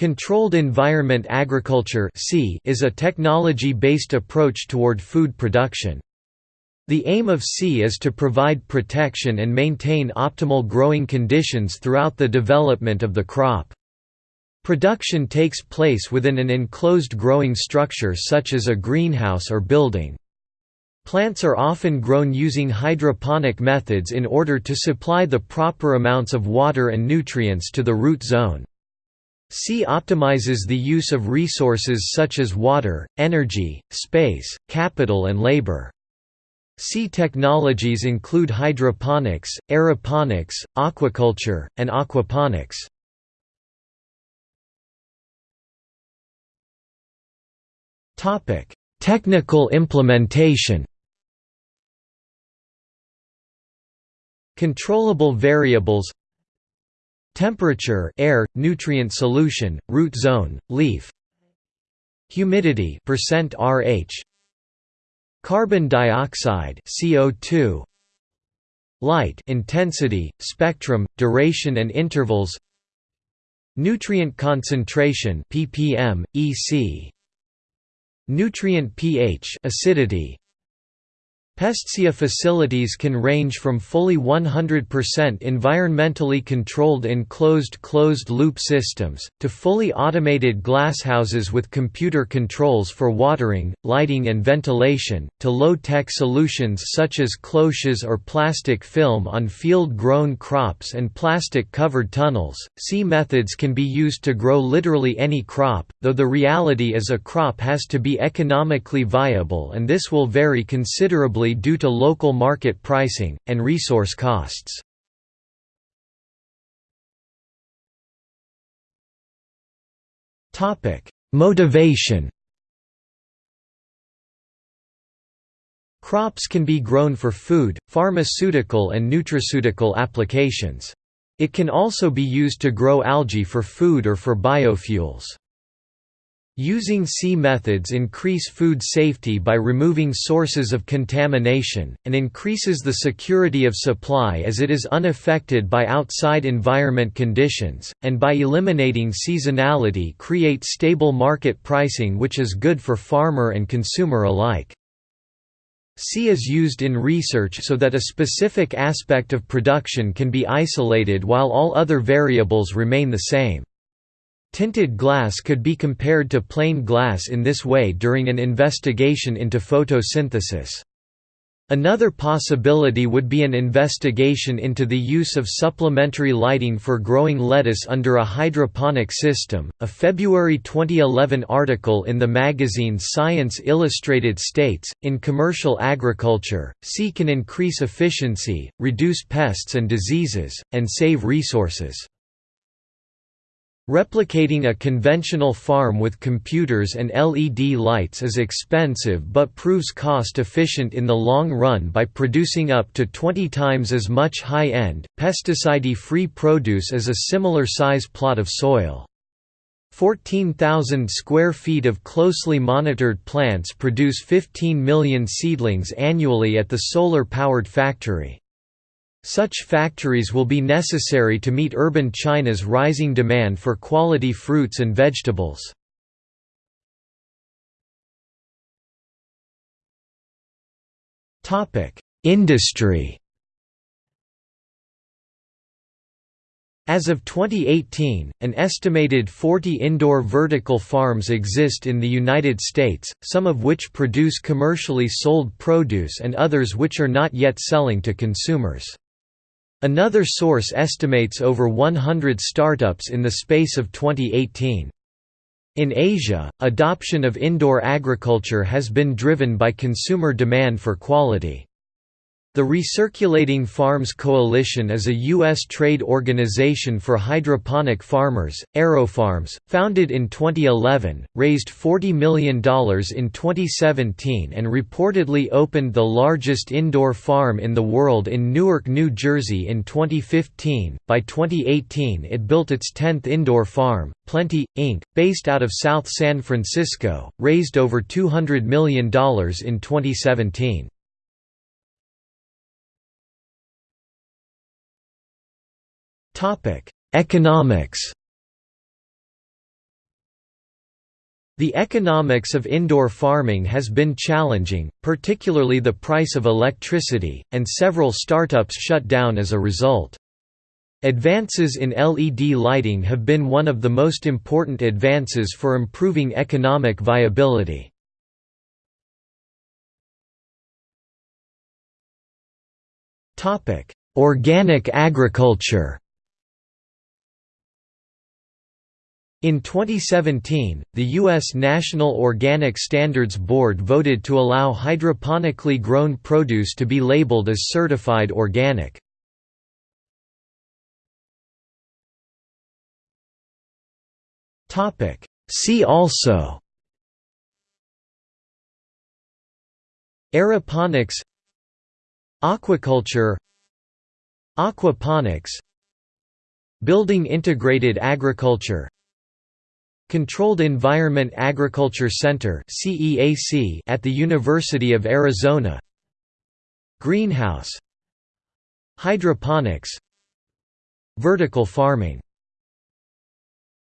Controlled environment agriculture is a technology-based approach toward food production. The aim of C is to provide protection and maintain optimal growing conditions throughout the development of the crop. Production takes place within an enclosed growing structure such as a greenhouse or building. Plants are often grown using hydroponic methods in order to supply the proper amounts of water and nutrients to the root zone. C optimizes the use of resources such as water, energy, space, capital and labor. C technologies include hydroponics, aeroponics, aquaculture, and aquaponics. Technical implementation. Controllable variables Temperature air, nutrient solution, root zone, leaf Humidity percent RH Carbon dioxide CO2 Light intensity, spectrum, duration and intervals Nutrient concentration ppm, EC Nutrient pH acidity Pestia facilities can range from fully 100% environmentally controlled enclosed closed-loop systems, to fully automated glasshouses with computer controls for watering, lighting and ventilation, to low-tech solutions such as cloches or plastic film on field-grown crops and plastic-covered tunnels. C methods can be used to grow literally any crop, though the reality is a crop has to be economically viable and this will vary considerably due to local market pricing, and resource costs. Motivation Crops can be grown for food, pharmaceutical and nutraceutical applications. It can also be used to grow algae for food or for biofuels. Using C methods increase food safety by removing sources of contamination, and increases the security of supply as it is unaffected by outside environment conditions, and by eliminating seasonality create stable market pricing which is good for farmer and consumer alike. C is used in research so that a specific aspect of production can be isolated while all other variables remain the same. Tinted glass could be compared to plain glass in this way during an investigation into photosynthesis. Another possibility would be an investigation into the use of supplementary lighting for growing lettuce under a hydroponic system. A February 2011 article in the magazine Science Illustrated states In commercial agriculture, C can increase efficiency, reduce pests and diseases, and save resources. Replicating a conventional farm with computers and LED lights is expensive but proves cost-efficient in the long run by producing up to 20 times as much high-end, pesticide-free produce as a similar size plot of soil. 14,000 square feet of closely monitored plants produce 15 million seedlings annually at the solar-powered factory. Such factories will be necessary to meet urban China's rising demand for quality fruits and vegetables. Industry As of 2018, an estimated 40 indoor vertical farms exist in the United States, some of which produce commercially sold produce and others which are not yet selling to consumers. Another source estimates over 100 startups in the space of 2018. In Asia, adoption of indoor agriculture has been driven by consumer demand for quality. The Recirculating Farms Coalition is a U.S. trade organization for hydroponic farmers. AeroFarms, founded in 2011, raised $40 million in 2017 and reportedly opened the largest indoor farm in the world in Newark, New Jersey in 2015. By 2018, it built its 10th indoor farm, Plenty, Inc., based out of South San Francisco, raised over $200 million in 2017. Economics The economics of indoor farming has been challenging, particularly the price of electricity, and several startups shut down as a result. Advances in LED lighting have been one of the most important advances for improving economic viability. Organic agriculture In 2017, the U.S. National Organic Standards Board voted to allow hydroponically grown produce to be labeled as certified organic. See also Aeroponics Aquaculture Aquaponics Building integrated agriculture Controlled Environment Agriculture Center at the University of Arizona. Greenhouse. Hydroponics. Vertical farming